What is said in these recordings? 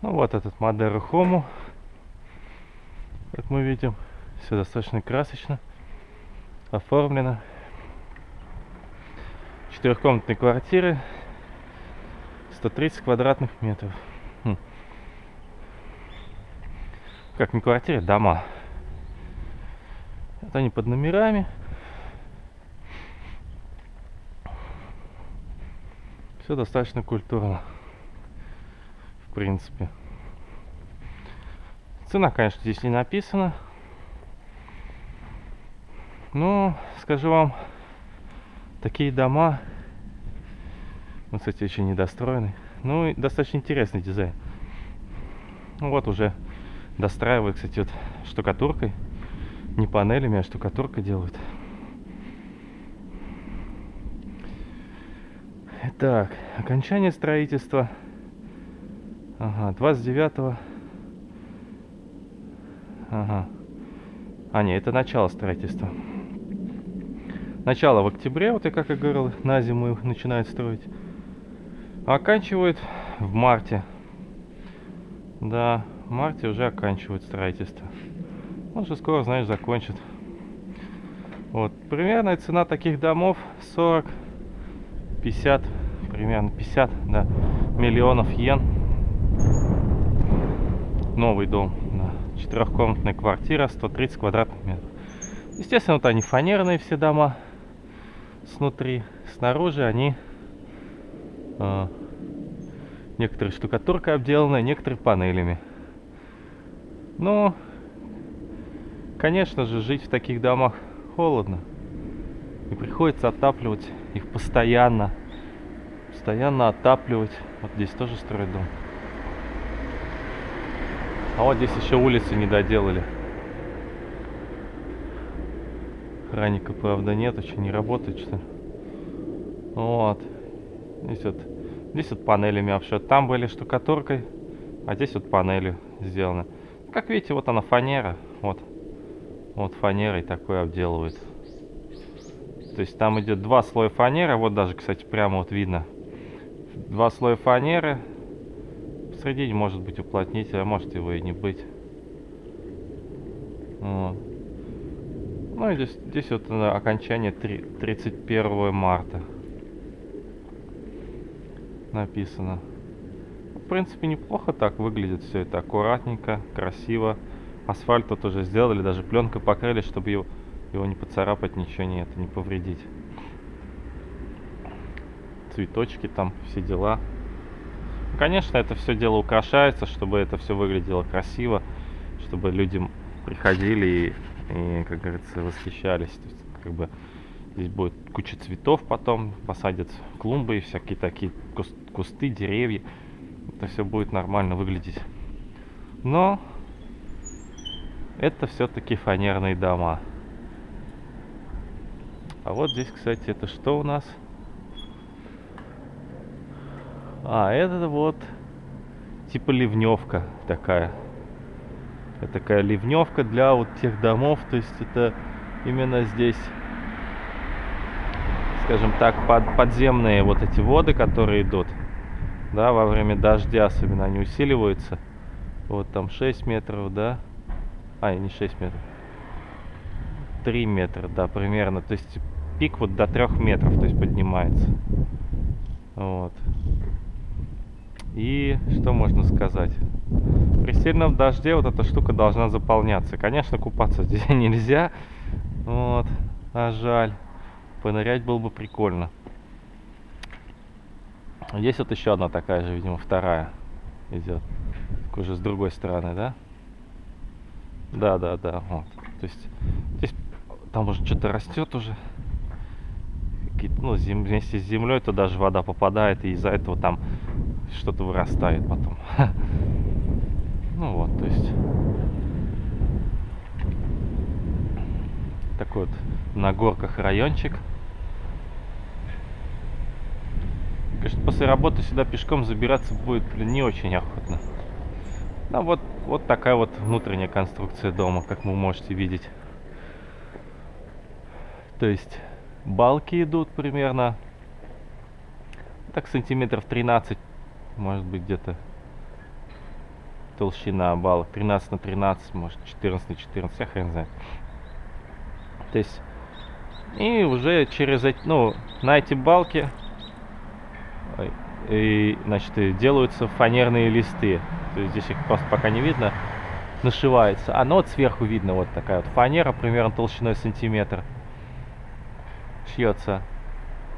Ну вот этот Мадера Хому, как мы видим, все достаточно красочно оформлено. Четырехкомнатные квартиры, 130 квадратных метров. Хм. Как не квартиры, дома. Вот они под номерами. Все достаточно культурно. Принципе. Цена, конечно, здесь не написана. Но, скажу вам, такие дома, вот, кстати, еще недостроенный, ну, достаточно интересный дизайн. Ну, вот уже достраивают, кстати, вот штукатуркой, не панелями, а штукатуркой делают. Так, окончание строительства. Ага, 29 Ага. А, нет, это начало строительства. Начало в октябре, вот я как и говорил, на зиму их начинают строить. Оканчивают в марте. Да, в марте уже оканчивают строительство. Он же скоро, знаешь, закончит. Вот, примерная цена таких домов 40, 50, примерно 50, да, миллионов йен. Новый дом, четырехкомнатная квартира, 130 квадратных метров. Естественно, вот они фанерные все дома снутри. Снаружи они э, некоторые штукатуркой обделаны, некоторые панелями. Но, конечно же, жить в таких домах холодно. И приходится отапливать их постоянно. Постоянно отапливать. Вот здесь тоже строят дом. А вот здесь еще улицы не доделали. Охранника, правда, нет, еще не работает, что ли. Вот. Здесь вот, здесь вот панелями обшит. Там были штукатуркой, а здесь вот панелью сделано. Как видите, вот она фанера. Вот. Вот фанерой такой обделывают. То есть там идет два слоя фанеры. Вот даже, кстати, прямо вот видно. Два слоя фанеры. Посредине может быть уплотнитель, а может его и не быть. Вот. Ну и здесь, здесь вот окончание 3, 31 марта написано. В принципе, неплохо так выглядит все это. Аккуратненько, красиво. Асфальт тут уже сделали, даже пленкой покрыли, чтобы его, его не поцарапать, ничего не, это, не повредить. Цветочки там, все дела. Конечно, это все дело украшается, чтобы это все выглядело красиво, чтобы людям приходили и и, как говорится, восхищались. То есть, как бы здесь будет куча цветов потом, посадят клумбы и всякие такие кусты, деревья. Это все будет нормально выглядеть. Но это все-таки фанерные дома. А вот здесь, кстати, это что у нас? А, это вот типа ливневка такая такая ливневка для вот тех домов. То есть это именно здесь, скажем так, под, подземные вот эти воды, которые идут. Да, во время дождя особенно они усиливаются. Вот там 6 метров, да. А, не 6 метров. 3 метра, да, примерно. То есть пик вот до 3 метров, то есть поднимается. Вот. И что можно сказать? При сильном дожде вот эта штука должна заполняться. Конечно, купаться здесь нельзя. Вот. А жаль. Понырять было бы прикольно. Здесь вот еще одна такая же, видимо, вторая идет. Так уже с другой стороны, да? Да, да, да. Вот. То есть здесь там уже что-то растет уже. Ну, зем... вместе с землей то даже вода попадает, и из-за этого там что-то вырастает потом. Ну вот, то есть такой вот на горках райончик. Конечно, после работы сюда пешком забираться будет не очень охотно. Да, вот, вот такая вот внутренняя конструкция дома, как вы можете видеть. То есть балки идут примерно так сантиметров 13 может быть где-то толщина балок. 13 на 13, может 14 на 14, я хрен знает. То есть, и уже через эти, ну, на эти балки и, значит, и делаются фанерные листы. То есть здесь их просто пока не видно. Нашивается. А ну вот сверху видно вот такая вот фанера, примерно толщиной сантиметр. Шьется.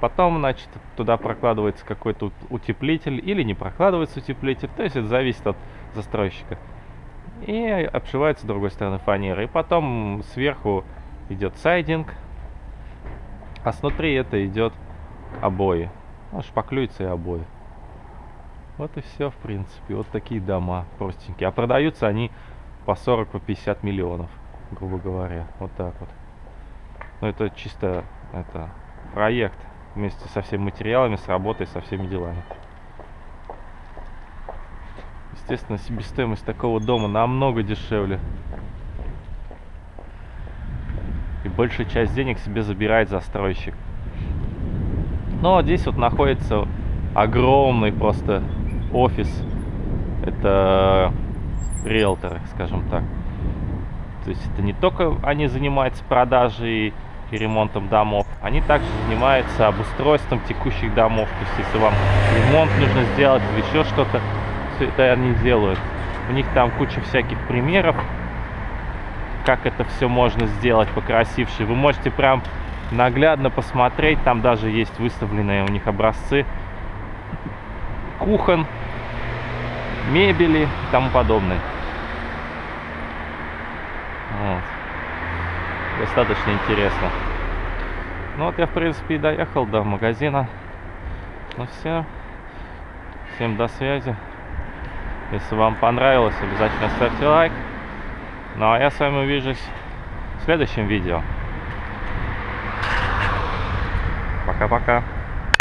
Потом, значит, туда прокладывается какой-то утеплитель или не прокладывается утеплитель. То есть это зависит от застройщика. И обшивается с другой стороны фанеры. И потом сверху идет сайдинг. А снутри это идет обои. Ну, шпаклюется и обои. Вот и все, в принципе. Вот такие дома простенькие. А продаются они по 40, по 50 миллионов, грубо говоря. Вот так вот. Но это чисто это проект вместе со всеми материалами, с работой, со всеми делами. Естественно, себестоимость такого дома намного дешевле. И большую часть денег себе забирает застройщик. Но здесь вот находится огромный просто офис. Это риэлторы, скажем так. То есть это не только они занимаются продажей и ремонтом домов, они также занимаются обустройством текущих домов. То есть если вам ремонт нужно сделать или еще что-то, все это они делают. У них там куча всяких примеров, как это все можно сделать покрасивше. Вы можете прям наглядно посмотреть, там даже есть выставленные у них образцы кухон, мебели и тому подобное. Вот. Достаточно интересно. Ну вот я, в принципе, и доехал до магазина. Ну все. Всем до связи. Если вам понравилось, обязательно ставьте лайк. Ну а я с вами увижусь в следующем видео. Пока-пока.